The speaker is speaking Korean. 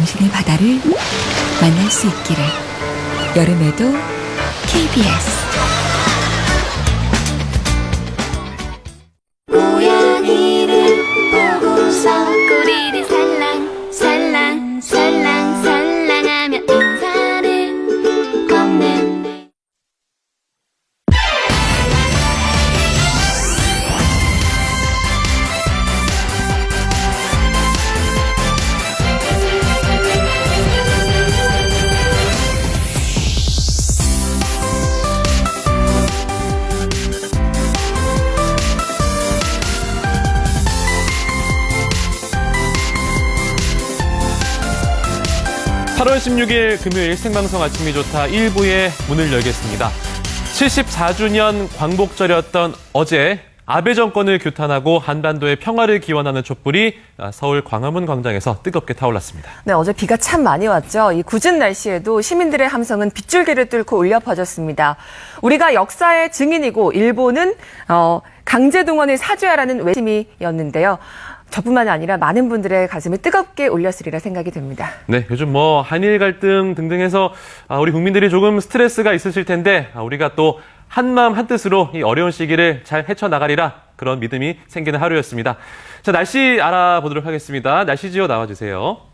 당신의 바다를 만날 수 있기를. 여름에도 KBS. 8월 16일 금요일 생방송 아침이 좋다 1부에 문을 열겠습니다. 74주년 광복절이었던 어제 아베 정권을 규탄하고 한반도의 평화를 기원하는 촛불이 아, 서울 광화문 광장에서 뜨겁게 타올랐습니다. 네, 어제 비가 참 많이 왔죠. 이 굳은 날씨에도 시민들의 함성은 빗줄기를 뚫고 울려 퍼졌습니다. 우리가 역사의 증인이고 일본은 어, 강제 동원을 사죄하라는 외침이었는데요. 저뿐만이 아니라 많은 분들의 가슴을 뜨겁게 울렸으리라 생각이 됩니다. 네, 요즘 뭐 한일 갈등 등등 해서 아, 우리 국민들이 조금 스트레스가 있으실 텐데 아, 우리가 또 한마음 한뜻으로 이 어려운 시기를 잘 헤쳐나가리라 그런 믿음이 생기는 하루였습니다. 자, 날씨 알아보도록 하겠습니다. 날씨 지어 나와주세요.